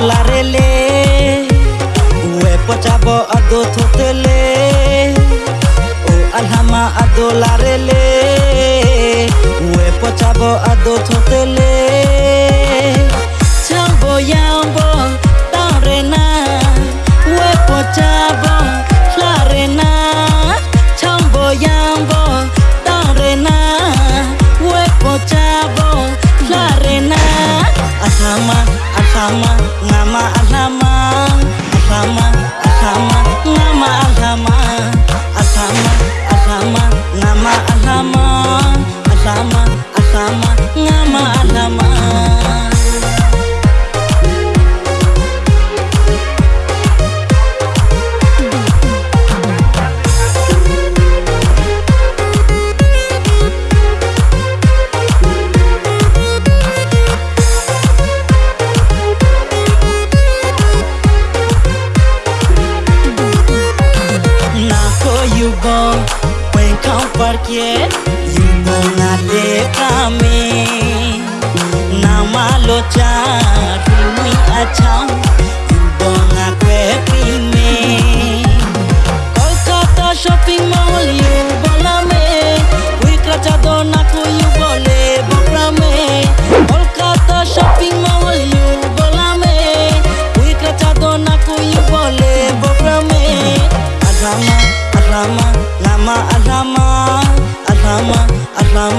ডলারেলে উয়ে পচাব আদো থোতলে ও আলহামা আদো লারেলে উয়ে পচাব আদো থোতলে ramang ramang bom When kau pergi You know na de kami Nama lo cari Mui achau الرحمة الرحمة الرحمة الرحمة